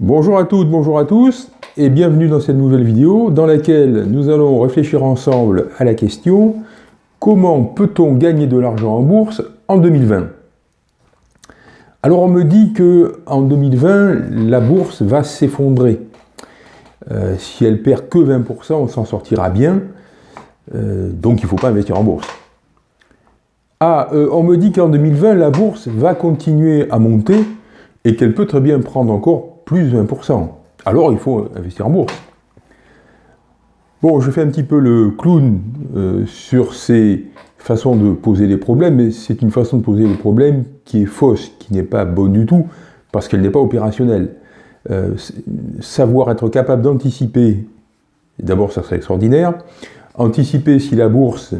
Bonjour à toutes, bonjour à tous, et bienvenue dans cette nouvelle vidéo dans laquelle nous allons réfléchir ensemble à la question Comment peut-on gagner de l'argent en bourse en 2020 Alors on me dit que en 2020, la bourse va s'effondrer. Euh, si elle perd que 20%, on s'en sortira bien, euh, donc il ne faut pas investir en bourse. Ah, euh, on me dit qu'en 2020, la bourse va continuer à monter et qu'elle peut très bien prendre encore plus de 20%. Alors il faut investir en bourse. Bon, je fais un petit peu le clown euh, sur ces façons de poser les problèmes, mais c'est une façon de poser les problèmes qui est fausse, qui n'est pas bonne du tout, parce qu'elle n'est pas opérationnelle. Euh, savoir être capable d'anticiper, d'abord ça serait extraordinaire, anticiper si la bourse,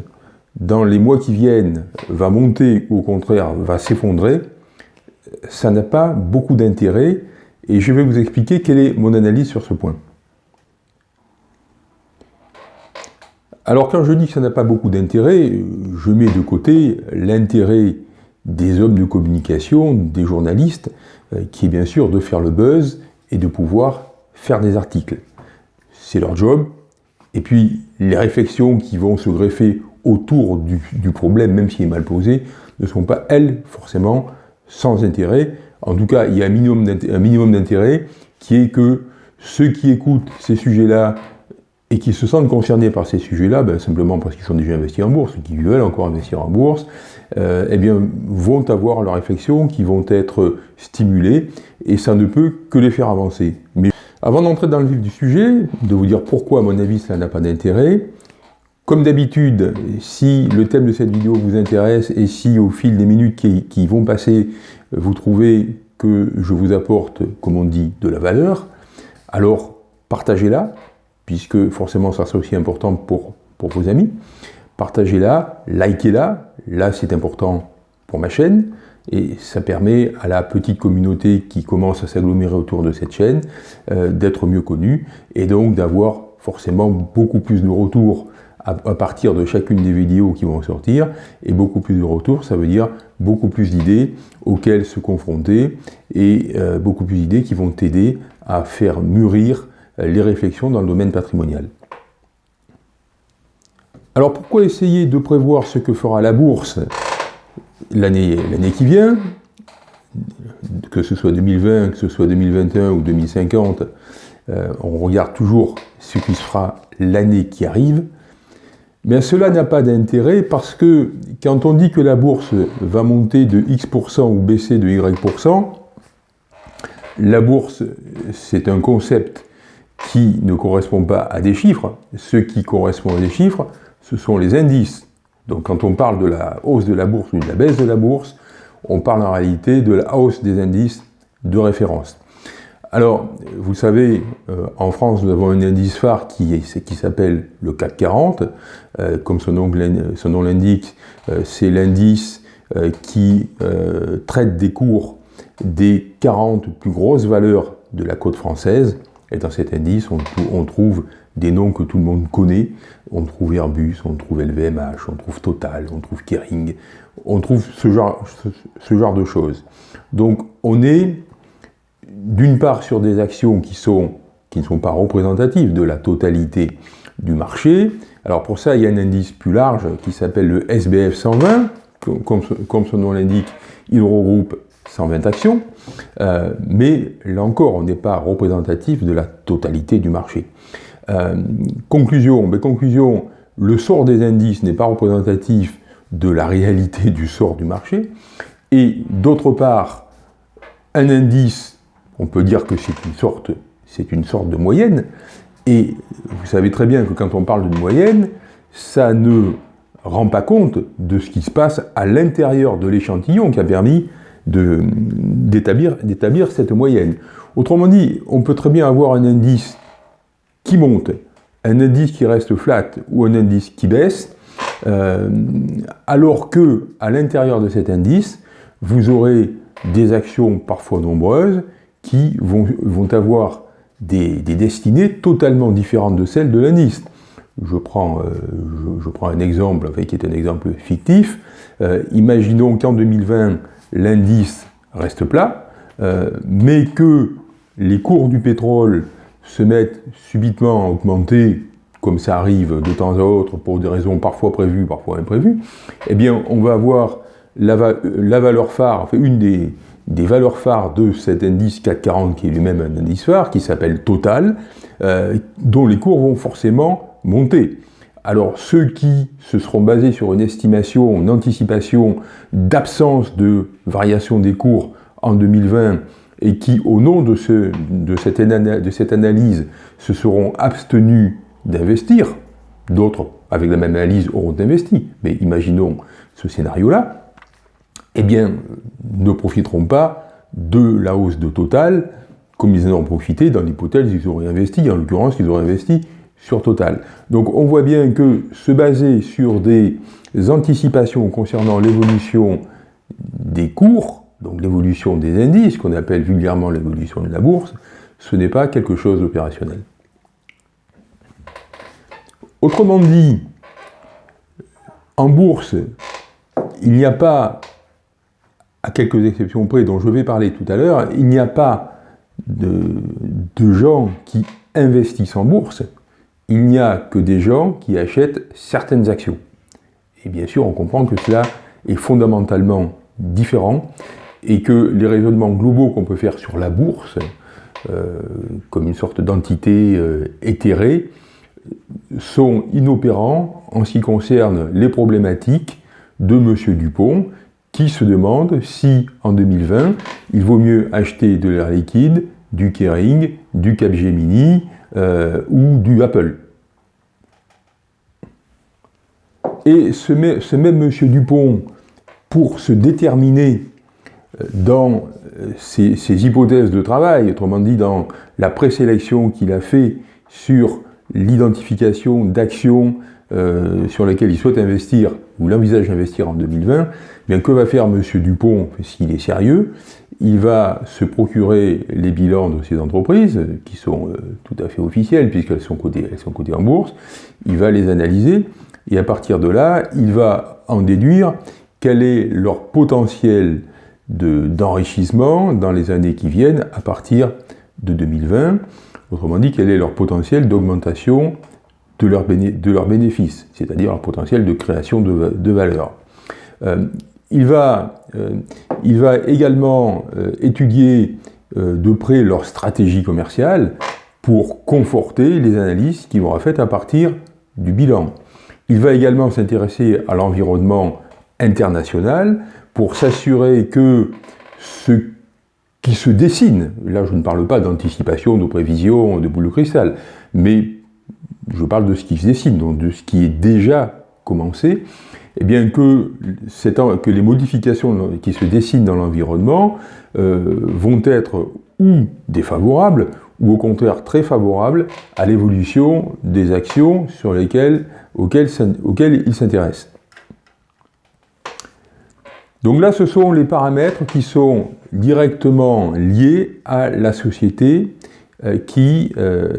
dans les mois qui viennent, va monter ou au contraire va s'effondrer, ça n'a pas beaucoup d'intérêt, et je vais vous expliquer quelle est mon analyse sur ce point. Alors quand je dis que ça n'a pas beaucoup d'intérêt, je mets de côté l'intérêt des hommes de communication, des journalistes, euh, qui est bien sûr de faire le buzz et de pouvoir faire des articles. C'est leur job. Et puis les réflexions qui vont se greffer autour du, du problème, même s'il est mal posé, ne sont pas, elles, forcément, sans intérêt, en tout cas, il y a un minimum d'intérêt qui est que ceux qui écoutent ces sujets-là et qui se sentent concernés par ces sujets-là, ben, simplement parce qu'ils sont déjà investis en bourse, qui veulent encore investir en bourse, euh, eh bien, vont avoir leurs réflexions qui vont être stimulées, et ça ne peut que les faire avancer. Mais avant d'entrer dans le vif du sujet, de vous dire pourquoi, à mon avis, ça n'a pas d'intérêt, comme d'habitude, si le thème de cette vidéo vous intéresse et si au fil des minutes qui, vont passer, vous trouvez que je vous apporte, comme on dit, de la valeur, alors partagez-la, puisque forcément ça sera aussi important pour, pour vos amis. Partagez-la, likez-la, là c'est important pour ma chaîne, et ça permet à la petite communauté qui commence à s'agglomérer autour de cette chaîne euh, d'être mieux connue, et donc d'avoir forcément beaucoup plus de retours à, partir de chacune des vidéos qui vont sortir, et beaucoup plus de retours, ça veut dire beaucoup plus d'idées auxquelles se confronter, et euh, beaucoup plus d'idées qui vont t'aider à faire mûrir euh, les réflexions dans le domaine patrimonial. Alors pourquoi essayer de prévoir ce que fera la bourse l'année qui vient, que ce soit 2020, que ce soit 2021 ou 2050, euh, on regarde toujours ce qui se fera l'année qui arrive, mais cela n'a pas d'intérêt parce que quand on dit que la bourse va monter de X% ou baisser de Y%, la bourse, c'est un concept qui ne correspond pas à des chiffres. Ce qui correspond à des chiffres, ce sont les indices. Donc quand on parle de la hausse de la bourse ou de la baisse de la bourse, on parle en réalité de la hausse des indices de référence. Alors, vous savez, euh, en France, nous avons un indice phare qui, s'appelle le CAC 40. Euh, comme son nom, l'indique, euh, c'est l'indice qui traite des cours des 40 plus grosses valeurs de la côte française. Et dans cet indice, on, trouve des noms que tout le monde connaît. On trouve Airbus, on trouve LVMH, on trouve Total, on trouve Kering. On trouve genre, ce genre de choses. Donc, on est d'une part sur des actions qui, ne sont pas représentatives de la totalité du marché. Alors pour ça, il y a un indice plus large qui s'appelle le SBF 120. Comme, son nom l'indique, il regroupe 120 actions. Euh, mais là encore, on n'est pas représentatif de la totalité du marché. Euh, conclusion, mais conclusion, le sort des indices n'est pas représentatif de la réalité du sort du marché. Et d'autre part, un indice on peut dire que c'est une, sorte, une sorte de moyenne, et vous savez très bien que quand on parle d'une moyenne, ça ne rend pas compte de ce qui se passe à l'intérieur de l'échantillon qui a permis d'établir cette moyenne. Autrement dit, on peut très bien avoir un indice qui monte, un indice qui reste flat ou un indice qui baisse, euh, alors que à l'intérieur de cet indice, vous aurez des actions parfois nombreuses qui vont, avoir des, destinées totalement différentes de celles de. Je prends, euh, je, prends un exemple qui est un exemple fictif. Euh, imaginons qu'en 2020, l'indice reste plat, euh, mais que les cours du pétrole se mettent subitement à augmenter, comme ça arrive de temps à autre pour des raisons parfois prévues, parfois imprévues, eh bien on va avoir la, valeur phare, enfin une des, valeurs phares de cet indice 440 qui est lui-même un indice phare, qui s'appelle Total, euh, dont les cours vont forcément monter. Alors ceux qui se seront basés sur une estimation, une anticipation d'absence de variation des cours en 2020 et qui, au nom de, cette, analyse, se seront abstenus d'investir, d'autres, avec la même analyse, auront investi, mais imaginons ce scénario-là, eh bien, ne profiteront pas de la hausse de Total comme ils en ont profité dans l'hypothèse qu'ils auraient investi, en l'occurrence qu'ils auraient investi sur Total. Donc on voit bien que se baser sur des anticipations concernant l'évolution des cours, donc l'évolution des indices, qu'on appelle vulgairement l'évolution de la bourse, ce n'est pas quelque chose d'opérationnel. Autrement dit, en bourse, il n'y a pas, à quelques exceptions près dont je vais parler tout à l'heure, il n'y a pas de, gens qui investissent en bourse, il n'y a que des gens qui achètent certaines actions. Et bien sûr, on comprend que cela est fondamentalement différent et que les raisonnements globaux qu'on peut faire sur la bourse, euh, comme une sorte d'entité euh, éthérée, sont inopérants en ce qui concerne les problématiques de M. Dupont, qui se demande si, en 2020, il vaut mieux acheter de l'air liquide, du Kering, du Capgemini, euh, ou du Apple. Et ce, même M. Dupont, pour se déterminer euh, dans euh, ses, hypothèses de travail, autrement dit dans la présélection qu'il a fait sur l'identification d'actions sur lesquelles il souhaite investir, ou l'envisage d'investir en 2020, eh bien que va faire M. Dupont s'il est sérieux? Il va se procurer les bilans de ces entreprises, qui sont euh, tout à fait officiels, puisqu'elles sont cotées en bourse, il va les analyser, et à partir de là, il va en déduire quel est leur potentiel d'enrichissement dans les années qui viennent à partir de 2020, autrement dit, quel est leur potentiel d'augmentation de leurs leur bénéfices, c'est-à-dire leur potentiel de création de, valeur. Euh, il va, euh, il va également euh, étudier de près leur stratégie commerciale pour conforter les analyses qui vont être faites à partir du bilan. Il va également s'intéresser à l'environnement international pour s'assurer que ce qui se dessine, là je ne parle pas d'anticipation, de prévision, de boule de cristal, mais je parle de ce qui se dessine, donc de ce qui est déjà commencé, eh bien que, les modifications qui se dessinent dans l'environnement euh, vont être ou défavorables, ou au contraire très favorables à l'évolution des actions sur lesquelles, auxquelles, auxquelles ils s'intéressent. Donc là, ce sont les paramètres qui sont directement liés à la société euh, qui, euh,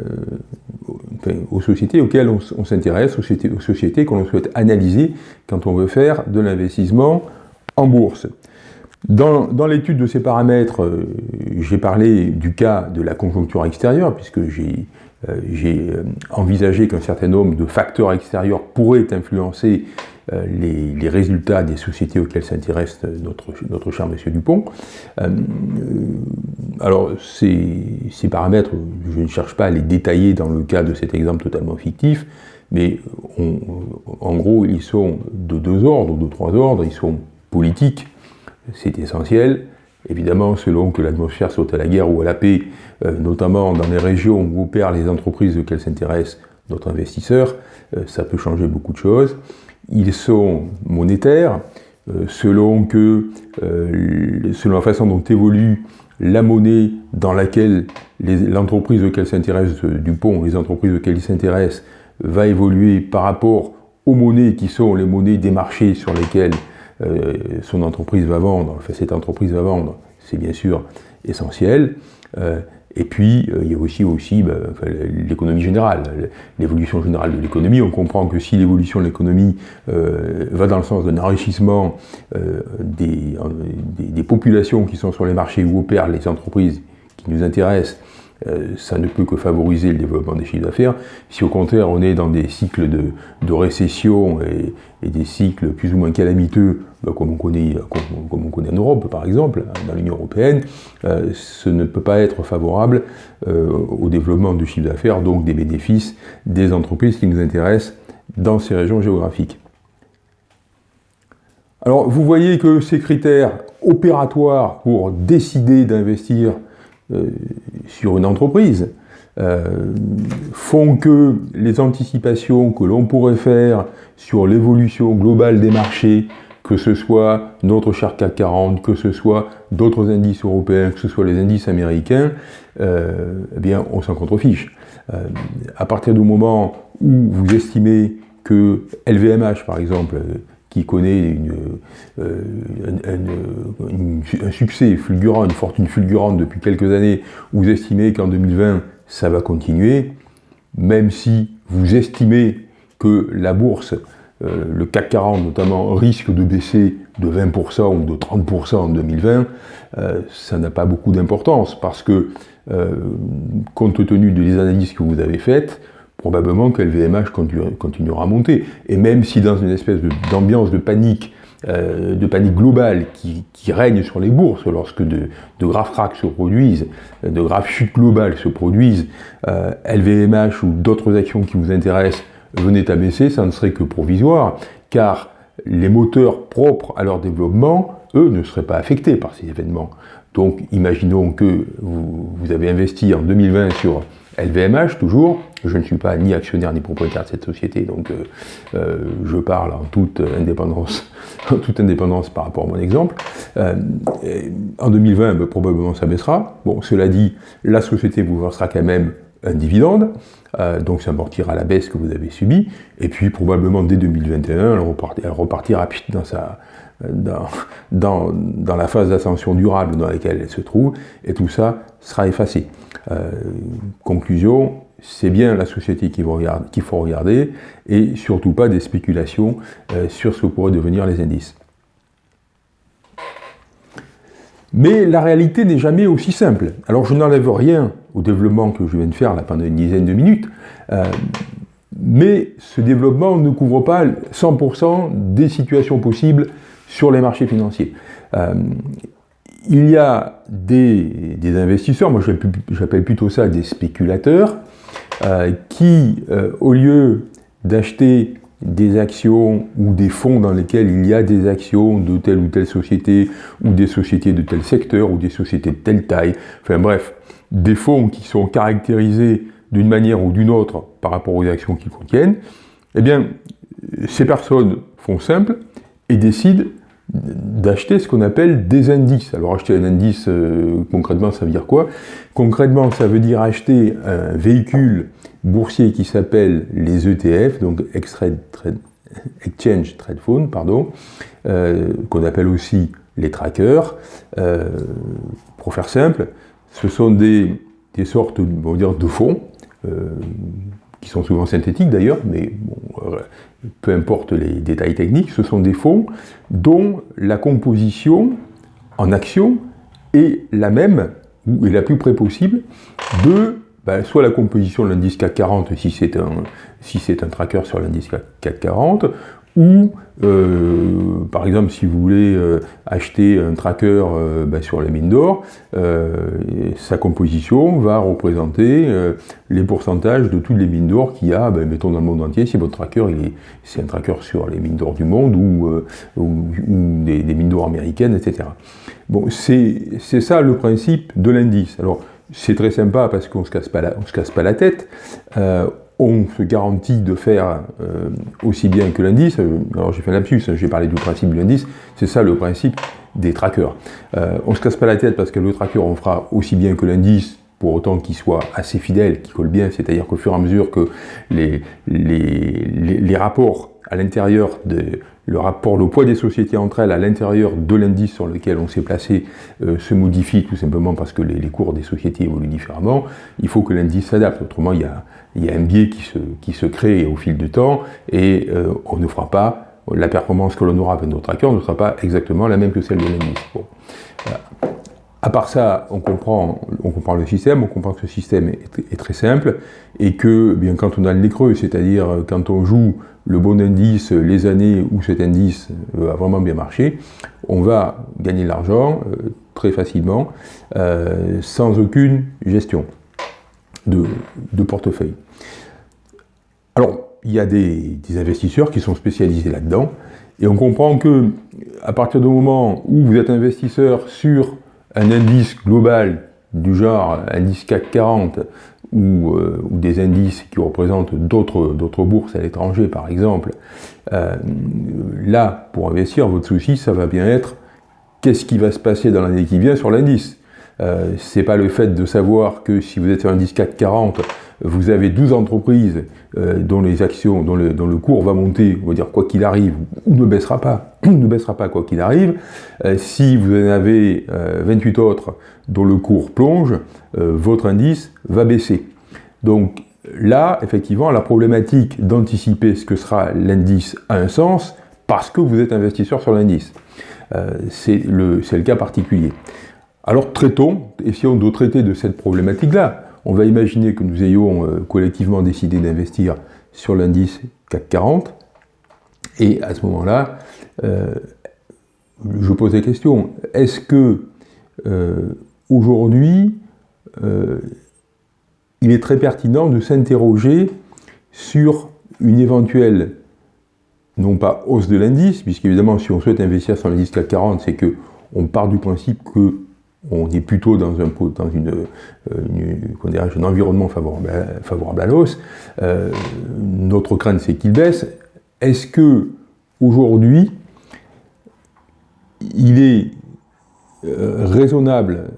aux sociétés auxquelles on, s'intéresse, aux sociétés, aux que souhaite analyser quand on veut faire de l'investissement en bourse. Dans, l'étude de ces paramètres, euh, j'ai parlé du cas de la conjoncture extérieure, puisque j'ai euh, euh, envisagé qu'un certain nombre de facteurs extérieurs pourraient influencer les, résultats des sociétés auxquelles s'intéresse notre, notre cher monsieur Dupont. alors, ces, ces, paramètres, je ne cherche pas à les détailler dans le cas de cet exemple totalement fictif, mais en gros, ils sont de deux ordres, de trois ordres, ils sont politiques, c'est essentiel. Évidemment, selon que l'atmosphère soit à la guerre ou à la paix, euh, notamment dans les régions où opèrent les entreprises auxquelles s'intéresse notre investisseur, euh, ça peut changer beaucoup de choses. Ils sont monétaires, euh, selon, que, selon la façon dont évolue la monnaie dans laquelle l'entreprise auquel s'intéresse Dupont, les entreprises auxquelles il s'intéresse, va évoluer par rapport aux monnaies qui sont les monnaies des marchés sur lesquels euh, son entreprise va vendre, enfin cette entreprise va vendre, c'est bien sûr essentiel. Euh, et puis, euh, il y a aussi, aussi bah, l'économie générale, l'évolution générale de l'économie. On comprend que si l'évolution de l'économie va dans le sens d'un enrichissement des, des, populations qui sont sur les marchés où opèrent les entreprises qui nous intéressent, ça ne peut que favoriser le développement des chiffres d'affaires. Si au contraire on est dans des cycles de, récession et, des cycles plus ou moins calamiteux, bah, comme, on connaît, en Europe par exemple, dans l'Union Européenne, ce ne peut pas être favorable au développement du chiffre d'affaires, donc des bénéfices des entreprises qui nous intéressent dans ces régions géographiques. Alors vous voyez que ces critères opératoires pour décider d'investir euh, sur une entreprise euh, font que les anticipations que l'on pourrait faire sur l'évolution globale des marchés, que ce soit notre cher CAC 40, que ce soit d'autres indices européens, que ce soit les indices américains, euh, eh bien on s'en contrefiche. à partir du moment où vous estimez que LVMH, par exemple, qui connaît euh, un, succès fulgurant, une fortune fulgurante depuis quelques années, vous estimez qu'en 2020, ça va continuer, même si vous estimez que la bourse, euh, le CAC 40 notamment, risque de baisser de 20% ou de 30% en 2020, euh, ça n'a pas beaucoup d'importance, parce que, compte tenu des analyses que vous avez faites, probablement que LVMH continuera à monter. Et même si dans une espèce d'ambiance de, panique, euh, de panique globale qui, règne sur les bourses lorsque de, graves cracks se produisent, de graves chutes globales se produisent, LVMH euh, ou d'autres actions qui vous intéressent venaient à baisser, ça ne serait que provisoire, car les moteurs propres à leur développement, eux, ne seraient pas affectés par ces événements. Donc, imaginons que vous, vous avez investi en 2020 sur LVMH, toujours, je ne suis pas ni actionnaire ni propriétaire de cette société, donc euh, euh, je parle en toute indépendance, en toute indépendance par rapport à mon exemple. Euh, en 2020, ben, probablement ça baissera. Bon, cela dit, la société vous versera quand même un dividende, donc ça amortira la baisse que vous avez subie, et puis probablement dès 2021, elle, repartira, repartira dans sa, dans, la phase d'ascension durable dans laquelle elle se trouve, et tout ça sera effacé. conclusion, c'est bien la société qu'il faut, regarder, et surtout pas des spéculations euh, sur ce que pourraient devenir les indices. Mais la réalité n'est jamais aussi simple. Alors je n'enlève rien au développement que je viens de faire là, pendant une dizaine de minutes, euh, mais ce développement ne couvre pas 100% des situations possibles sur les marchés financiers. Euh, il y a des, investisseurs, moi j'appelle plutôt ça des spéculateurs, euh, qui, euh, au lieu d'acheter des actions ou des fonds dans lesquels il y a des actions de telle ou telle société, ou des sociétés de tel secteur, ou des sociétés de telle taille, enfin bref, des fonds qui sont caractérisés d'une manière ou d'une autre par rapport aux actions qu'ils contiennent, eh bien, ces personnes font simple et décident d'acheter ce qu'on appelle des indices. Alors acheter un indice, euh, concrètement, ça veut dire quoi? Concrètement, ça veut dire acheter un véhicule boursier qui s'appelle les ETF, donc Exchange Trade Fund, pardon, euh, qu'on appelle aussi les trackers. Euh, pour faire simple, ce sont des, des sortes on va dire, de fonds qui sont souvent synthétiques d'ailleurs, mais euh, peu importe les détails techniques, ce sont des fonds dont la composition en action est la même, ou est la plus près possible, de ben, soit la composition de l'indice CAC 40 si c'est un, si un tracker sur l'indice CAC 40, ou euh, par exemple si vous voulez euh, acheter un tracker euh, ben, sur les mines d'or, sa composition va représenter les pourcentages de toutes les mines d'or qu'il y a, ben, mettons dans le monde entier, si votre tracker c'est un tracker sur les mines d'or du monde ou, des, mines d'or américaines, etc. Bon, c'est ça le principe de l'indice. Alors c'est très sympa parce qu'on ne se casse pas la tête on se garantit de faire euh, aussi bien que l'indice. Euh, alors j'ai fait un lapsus, hein, j'ai parlé du principe de l'indice, c'est ça le principe des trackers. Euh, on ne se casse pas la tête parce que le tracker on fera aussi bien que l'indice, pour autant qu'il soit assez fidèle, qu'il colle bien, c'est-à-dire qu'au fur et à mesure que les, les rapports à l'intérieur de, le rapport, le poids des sociétés entre elles à l'intérieur de l'indice sur lequel on s'est placé euh, se modifie tout simplement parce que les, cours des sociétés évoluent différemment, il faut que l'indice s'adapte. Autrement, il y, a, il un biais qui se, qui se crée au fil du temps et euh, on ne fera pas, la performance que l'on aura avec notre tracker ne sera pas exactement la même que celle de l'indice. À part ça, on comprend, on comprend le système, on comprend que ce système est, très simple, et que bien quand on a le creux, c'est-à-dire quand on joue le bon indice les années où cet indice a vraiment bien marché, on va gagner de l'argent euh, très facilement, euh, sans aucune gestion de, portefeuille. Alors, il y a des, investisseurs qui sont spécialisés là-dedans, et on comprend que à partir du moment où vous êtes investisseur sur un indice global du genre indice CAC 40 ou, euh, ou des indices qui représentent d'autres bourses à l'étranger par exemple, euh, là, pour investir, votre souci, ça va bien être qu'est-ce qui va se passer dans l'année qui vient sur l'indice? Euh, c'est pas le fait de savoir que si vous êtes sur un indice CAC 40, vous avez 12 entreprises euh, dont les actions, dont le, cours va monter, on va dire quoi qu'il arrive, ou ne baissera pas, ne baissera pas quoi qu'il arrive. Euh, si vous en avez 28 euh, autres dont le cours plonge, votre indice va baisser. Donc là, effectivement, la problématique d'anticiper ce que sera l'indice a un sens parce que vous êtes investisseur sur l'indice. c'est le, le cas particulier. Alors traitons, essayons de traiter de cette problématique-là. On va imaginer que nous ayons euh, collectivement décidé d'investir sur l'indice CAC 40, et à ce moment-là, euh, je pose la question, est-ce que euh, aujourd'hui, il est très pertinent de s'interroger sur une éventuelle, non pas hausse de l'indice, puisqu'évidemment si on souhaite investir sur l'indice CAC 40, c'est que on part du principe que on est plutôt dans un, dans une, euh, environnement favorable à, l'os. Euh, notre crainte, c'est qu'il baisse. Est-ce que aujourd'hui, il est euh, raisonnable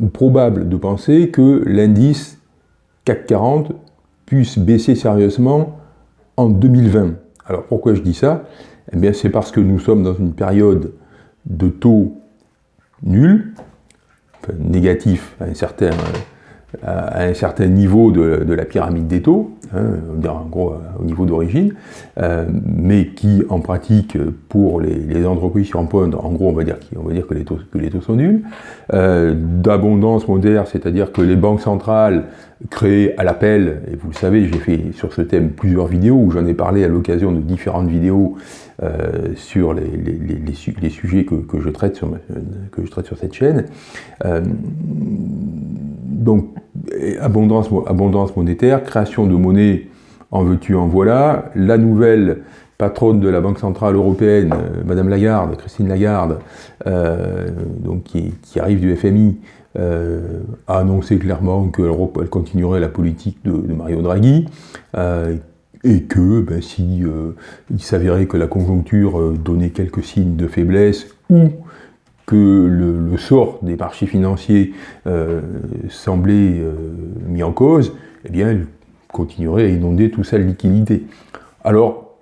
ou probable de penser que l'indice CAC 40 puisse baisser sérieusement en 2020 Alors pourquoi je dis ça? Eh bien c'est parce que nous sommes dans une période de taux nuls, négatif à un certain, un niveau de, la pyramide des taux, hein, en gros au niveau d'origine, euh, mais qui en pratique pour les, entreprises qui empruntent, en gros on va dire, que, les taux, que sont nuls, euh, d'abondance moderne, c'est-à-dire que les banques centrales créées à l'appel, et vous le savez, j'ai fait sur ce thème plusieurs vidéos où j'en ai parlé à l'occasion de différentes vidéos euh, sur les, sujets que, je traite sur cette chaîne. Euh, donc, abondance, monétaire, création de monnaie en veux-tu, en voilà. La nouvelle patronne de la Banque Centrale Européenne, euh, Madame Lagarde, Christine Lagarde, donc qui, arrive du FMI, a annoncé clairement qu'elle continuerait la politique de Mario Draghi, et que ben, si euh, il s'avérait que la conjoncture euh, donnait quelques signes de faiblesse ou que le, sort des marchés financiers euh, semblait mis en cause, eh bien, elle continuerait à inonder tout ça de liquidité. Alors,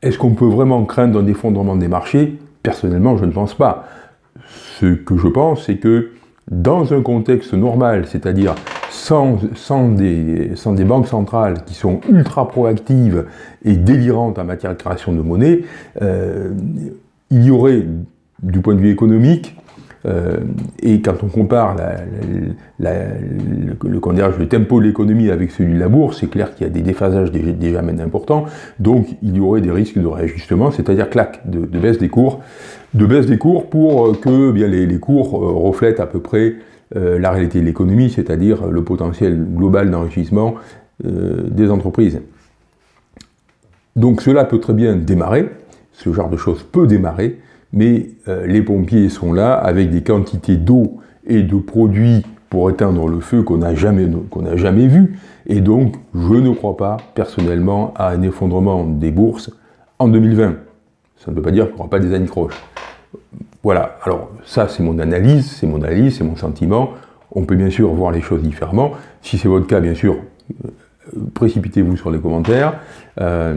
est-ce qu'on peut vraiment craindre un effondrement des marchés? Personnellement, je ne pense pas. Ce que je pense, c'est que dans un contexte normal, c'est-à-dire sans, des, banques centrales qui sont ultra proactives et délirantes en matière de création de monnaie, euh, il y aurait, du point de vue économique, euh, et quand on compare le, le, tempo de l'économie avec celui de la bourse, c'est clair qu'il y a des déphasages déjà, déjà importants, donc il y aurait des risques de réajustement, c'est-à-dire clac, de, baisse des cours, de baisse des cours pour que eh bien, les, les cours euh, reflètent à peu près euh, la réalité de l'économie, c'est-à-dire le potentiel global d'enrichissement euh, des entreprises. Donc cela peut très bien démarrer, ce genre de choses peut démarrer, mais euh, les pompiers sont là avec des quantités d'eau et de produits pour éteindre le feu qu'on n'a jamais, qu'on jamais vu, et donc je ne crois pas personnellement à un effondrement des bourses en 2020. Ça ne veut pas dire qu'il n'y aura pas des années croches. Voilà, alors ça c'est mon analyse, c'est mon analyse, c'est mon sentiment. On peut bien sûr voir les choses différemment. Si c'est votre cas, bien sûr, euh, précipitez-vous sur les commentaires, euh,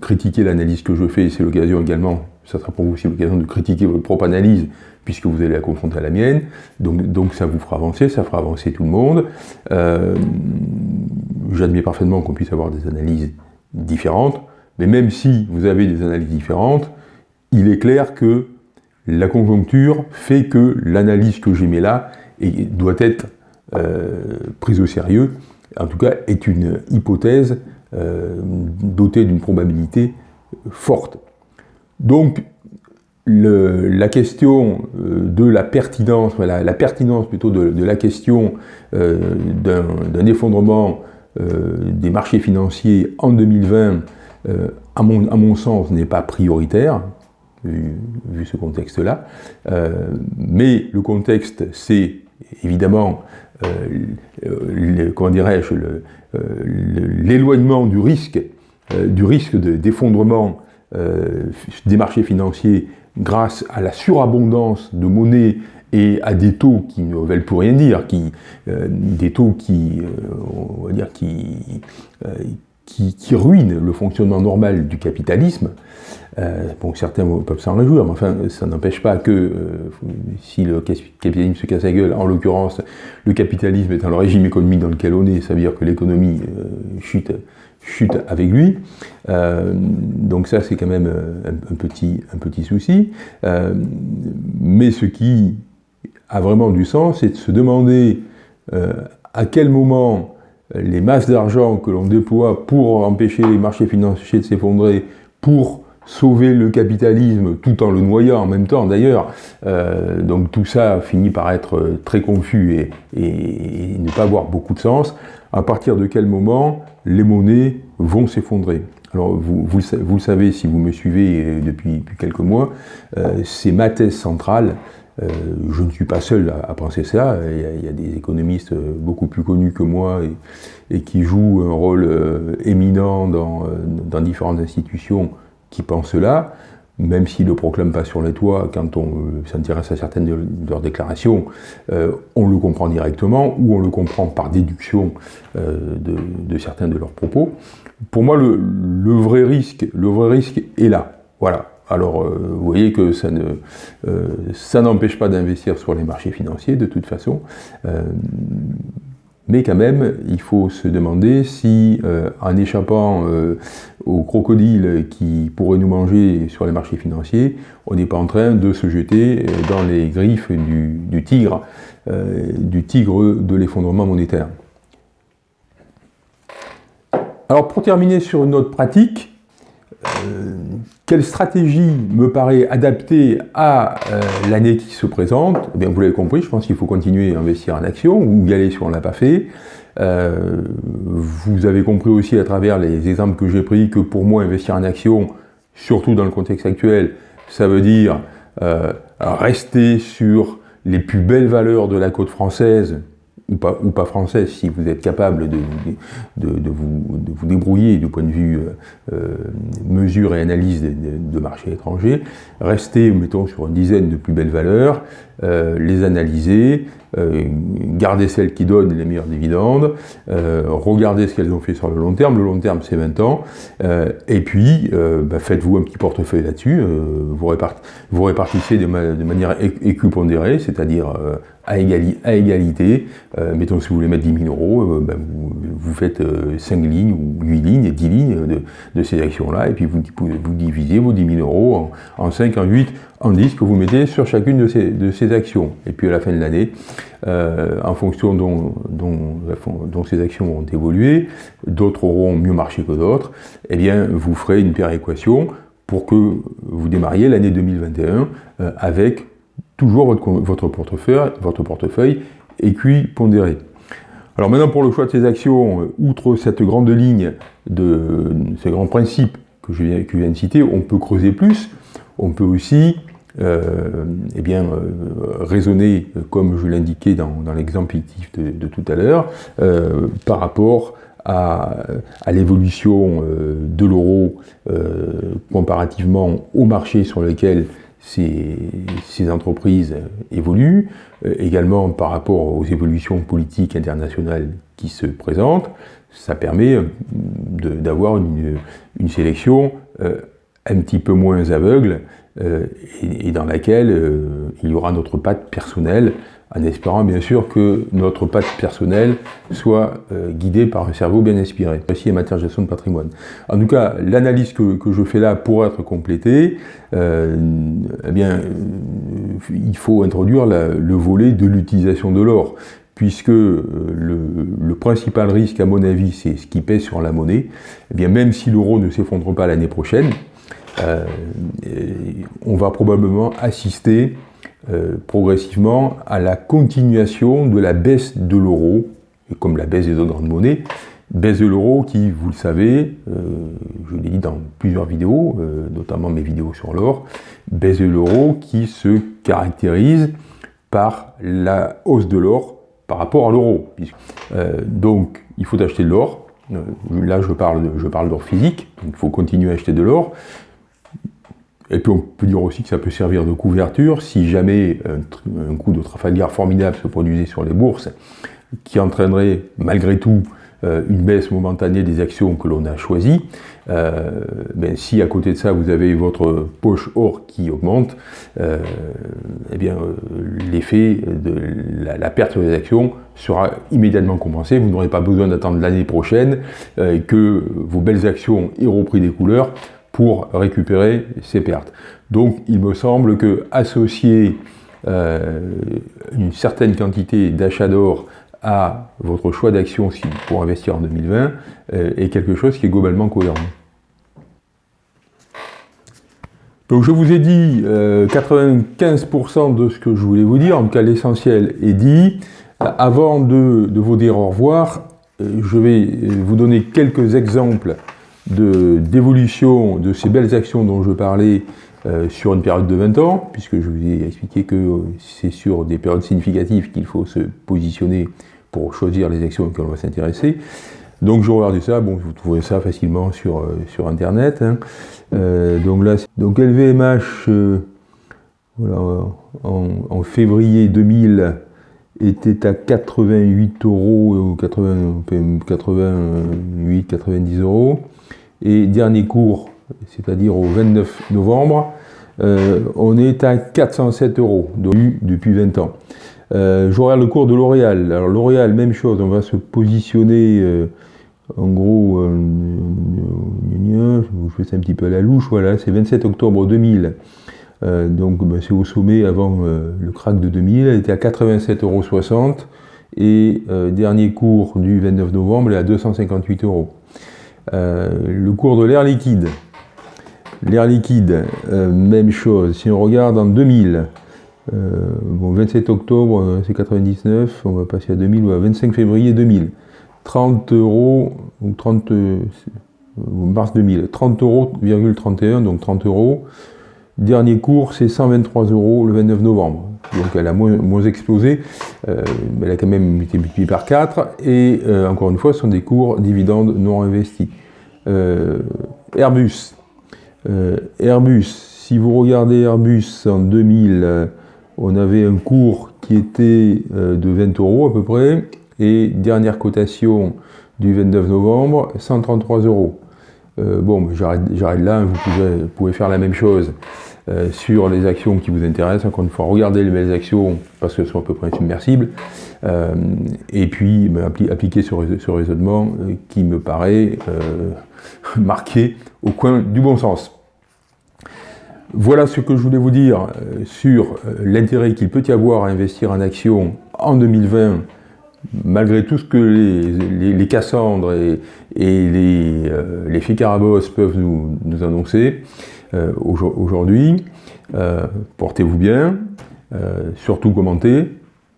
critiquez l'analyse que je fais, c'est l'occasion également, ça sera pour vous aussi l'occasion de critiquer votre propre analyse, puisque vous allez la confronter à la mienne, donc, ça vous fera avancer, ça fera avancer tout le monde. Euh, j'admets parfaitement qu'on puisse avoir des analyses différentes, mais même si vous avez des analyses différentes, il est clair que la conjoncture fait que l'analyse que j'ai mis là doit être prise au sérieux, en tout cas est une hypothèse dotée d'une probabilité forte. Donc la question euh, de la pertinence, la, pertinence plutôt de, la question euh, d'un effondrement euh, des marchés financiers en 2020, à mon, sens, n'est pas prioritaire, vu, ce contexte-là. mais le contexte, c'est évidemment, comment dirais-je, l'éloignement du risque, du risque d'effondrement des marchés financiers grâce à la surabondance de monnaie et à des taux qui ne veulent plus rien dire, qui, euh, des taux qui, euh, on va dire, euh, qui, ruinent le fonctionnement normal du capitalisme. bon, certains peuvent s'en réjouir, mais enfin, ça n'empêche pas que si le capitalisme se casse la gueule, en l'occurrence, le capitalisme étant le régime économique dans lequel on est, ça veut dire que l'économie chute chute avec lui. Euh, donc ça, c'est quand même euh, un, petit, un petit souci. Euh, mais ce qui a vraiment du sens, c'est de se demander à quel moment les masses d'argent que l'on déploie pour empêcher les marchés financiers de s'effondrer, pour sauver le capitalisme tout en le noyant en même temps d'ailleurs. donc tout ça finit par être très confus et, ne pas avoir beaucoup de sens. À partir de quel moment les monnaies vont s'effondrer? Alors, vous, vous, le savez si vous me suivez euh, depuis, quelques mois, euh, c'est ma thèse centrale. Euh, je ne suis pas seul à, penser ça. Il y, a, des économistes beaucoup plus connus que moi et, qui jouent un rôle éminent dans, différentes institutions qui pensent cela même s'ils ne le proclament pas sur les toits, quand on euh, s'intéresse à certaines de, leurs déclarations, euh, on le comprend directement ou on le comprend par déduction euh, de, certains de leurs propos. Pour moi, le, vrai risque, le vrai risque est là. Voilà. Alors, vous voyez que ça n'empêche pas d'investir sur les marchés financiers, de toute façon. Mais quand même, il faut se demander si, euh, en échappant euh, aux crocodiles qui pourraient nous manger sur les marchés financiers, on n'est pas en train de se jeter euh, dans les griffes du, tigre, du tigre de l'effondrement monétaire. Alors pour terminer sur une note pratique, quelle stratégie me paraît adaptée à euh, l'année qui se présente? Eh bien, Vous l'avez compris, je pense qu'il faut continuer à investir en action ou y aller si on ne l'a pas fait. Euh, vous avez compris aussi à travers les exemples que j'ai pris que pour moi, investir en action, surtout dans le contexte actuel, ça veut dire euh, rester sur les plus belles valeurs de la côte française, ou pas, française, si vous êtes capable de, vous, débrouiller du point de vue euh, euh, mesure et analyse de, marchés étrangers, restez, mettons, sur une dizaine de plus belles valeurs, euh, les analyser, euh, garder celles qui donnent les meilleurs dividendes, euh, regardez ce qu'elles ont fait sur le long terme, le long terme c'est 20 ans, et puis bah, faites-vous un petit portefeuille là-dessus, vous, répartissez de, manière équipondérée, c'est-à-dire à, égalité, mettons si vous voulez mettre 10 000 euros, bah, vous, faites 5 lignes ou 8 lignes, 10 lignes de, ces actions-là, et puis vous, vous, divisez vos 10 000 euros en, en 5, en 8, en 10 que vous mettez sur chacune de ces, de ces actions. Et puis à la fin de l'année, euh, en fonction dont, dont, ces actions vont évoluer, d'autres auront mieux marché que d'autres, eh bien vous ferez une péréquation pour que vous démarriez l'année 2021 euh, avec toujours votre, votre, portefeuille, votre portefeuille équipondéré. Alors maintenant pour le choix de ces actions, euh, outre cette grande ligne de ces grands principes que je viens, que je viens de citer, on peut creuser plus, on peut aussi eh bien, euh, raisonner, comme je l'indiquais dans, l'exemple de, tout à l'heure, euh, par rapport à, l'évolution de l'euro comparativement au marché sur lequel ces, entreprises évoluent, également par rapport aux évolutions politiques internationales qui se présentent, ça permet d'avoir une, sélection un petit peu moins aveugle euh, et, dans laquelle euh, il y aura notre patte personnelle en espérant bien sûr que notre patte personnelle soit euh, guidée par un cerveau bien inspiré, aussi en matière de gestion de patrimoine. En tout cas, l'analyse que, je fais là pour être complétée, eh bien, il faut introduire le volet de l'utilisation de l'or, puisque le, le, principal risque, à mon avis, c'est ce qui pèse sur la monnaie. Eh bien, même si l'euro ne s'effondre pas l'année prochaine, on va probablement assister euh, progressivement à la continuation de la baisse de l'euro, comme la baisse des autres grandes monnaies, baisse de l'euro qui, vous le savez, euh, je l'ai dit dans plusieurs vidéos, euh, notamment mes vidéos sur l'or, baisse de l'euro qui se caractérise par la hausse de l'or par rapport à l'euro. donc, il faut acheter de l'or. là, je parle, je parle d'or physique, il faut continuer à acheter de l'or. Et puis on peut dire aussi que ça peut servir de couverture si jamais un, coup de Trafalgar formidable se produisait sur les bourses, qui entraînerait malgré tout euh, une baisse momentanée des actions que l'on a choisies. Euh, ben, si à côté de ça vous avez votre poche or qui augmente, euh, eh bien l'effet de la, perte sur les actions sera immédiatement compensé. Vous n'aurez pas besoin d'attendre l'année prochaine que vos belles actions aient repris des couleurs pour récupérer ces pertes. Donc il me semble que associer euh, une certaine quantité d'achat d'or à votre choix d'action pour investir en 2020 euh, est quelque chose qui est globalement cohérent. Donc je vous ai dit 95% euh, de ce que je voulais vous dire, en tout cas l'essentiel est dit. Avant de, de, vous dire au revoir, je vais vous donner quelques exemples d'évolution de, ces belles actions dont je parlais euh, sur une période de 20 ans, puisque je vous ai expliqué que euh, c'est sur des périodes significatives qu'il faut se positionner pour choisir les actions auxquelles on va s'intéresser. Donc je regardais ça, bon, vous trouvez ça facilement sur, euh, sur Internet. Hein. donc là, donc LVMH, voilà, en, en, février 2000, était à 88 euros, ou 88, 90 euros. Et dernier cours, c'est-à-dire au 29 novembre, euh, on est à 407 euros depuis 20 ans. Euh, regarde le cours de L'Oréal. Alors L'Oréal, même chose, on va se positionner euh, en gros, je fais ça un petit peu à la louche, voilà, c'est 27 octobre 2000. donc ben, c'est au sommet avant le crack de 2000, elle était à 87,60 euros et dernier cours du 29 novembre, elle est à 258 euros. Euh, le cours de l'air liquide. L'air liquide, euh, même chose. Si on regarde en 2000, euh, bon, 27 octobre, c'est 99, on va passer à 2000, ou à 25 février 2000. 30 euros, ou 30, mars 2000, 30 euros, 31, donc 30 euros. Dernier cours, c'est 123 euros le 29 novembre. Donc elle a moins, explosé, euh, elle a quand même été multipliée par 4, et euh, encore une fois, ce sont des cours dividendes non investis. Euh, Airbus. Airbus, si vous regardez Airbus en 2000, on avait un cours qui était de 20 euros à peu près, et dernière cotation du 29 novembre, 133 euros. bon, j'arrête là, vous pouvez faire la même chose. Euh, sur les actions qui vous intéressent. Encore une fois, regardez les belles actions parce qu'elles sont à peu près submersibles. Euh, et puis, ben, appliquer ce, raisonnement euh, qui me paraît marqué au coin du bon sens. Voilà ce que je voulais vous dire sur l'intérêt qu'il peut y avoir à investir en actions en 2020 malgré tout ce que les, Cassandres et, les, Ficarabos peuvent nous annoncer, euh, aujourd'hui. Euh, portez-vous bien, euh, surtout commentez,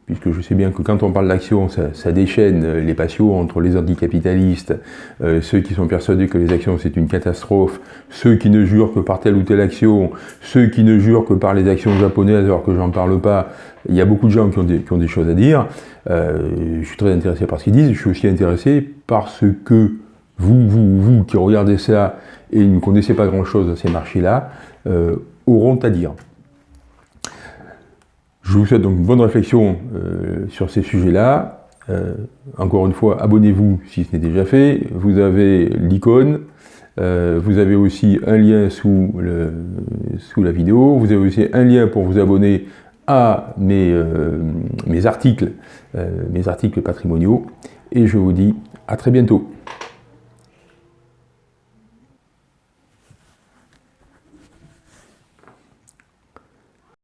puisque je sais bien que quand on parle d'action, ça, déchaîne les passions entre les anticapitalistes, ceux qui sont persuadés que les actions c'est une catastrophe, ceux qui ne jurent que par telle ou telle action, ceux qui ne jurent que par les actions japonaises alors que j'en parle pas. Il y a beaucoup de gens qui ont des, qui ont des choses à dire. je suis très intéressé par ce qu'ils disent, je suis aussi intéressé par ce que vous, vous, vous qui regardez ça et ne connaissez pas grand-chose de ces marchés-là, euh, auront à dire. Je vous souhaite donc une bonne réflexion euh, sur ces sujets-là. Euh, encore une fois, abonnez-vous si ce n'est déjà fait. Vous avez l'icône. vous avez aussi un lien sous, la vidéo. Vous avez aussi un lien pour vous abonner à mes articles, mes articles patrimoniaux, et je vous dis à très bientôt.